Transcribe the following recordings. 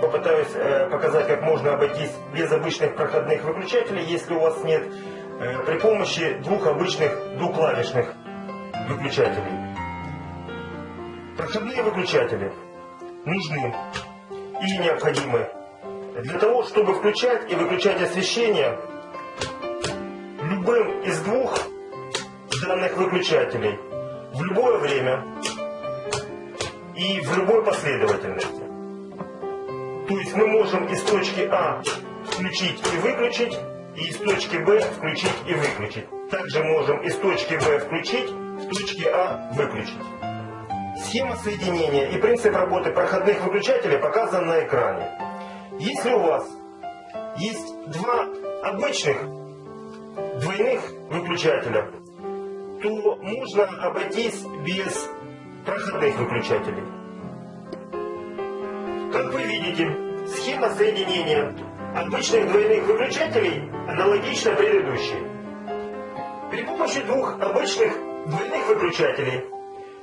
попытаюсь э, показать, как можно обойтись без обычных проходных выключателей, если у вас нет, э, при помощи двух обычных двуклавишных выключателей. Проходные выключатели нужны и необходимы для того, чтобы включать и выключать освещение любым из двух данных выключателей в любое время и в любой последовательности. То есть мы можем из точки А включить и выключить, и из точки Б включить и выключить. Также можем из точки Б включить, в точке А выключить. Схема соединения и принцип работы проходных выключателей показан на экране. Если у вас есть два обычных двойных выключателя, то можно обойтись без проходных выключателей. Как вы видите, схема соединения обычных двойных выключателей аналогична предыдущей. При помощи двух обычных двойных выключателей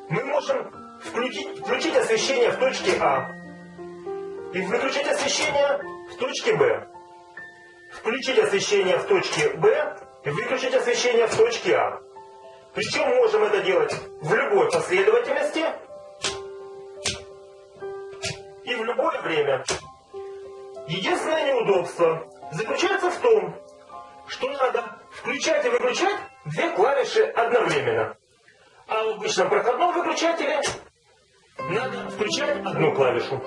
мы можем включить, включить освещение в точке А и выключить освещение в точке Б. Включить освещение в точке Б и выключить освещение в точке А. Причем можем это делать в любой последовательности любое время. Единственное неудобство заключается в том, что надо включать и выключать две клавиши одновременно. А в обычном проходном выключателе надо включать одну клавишу.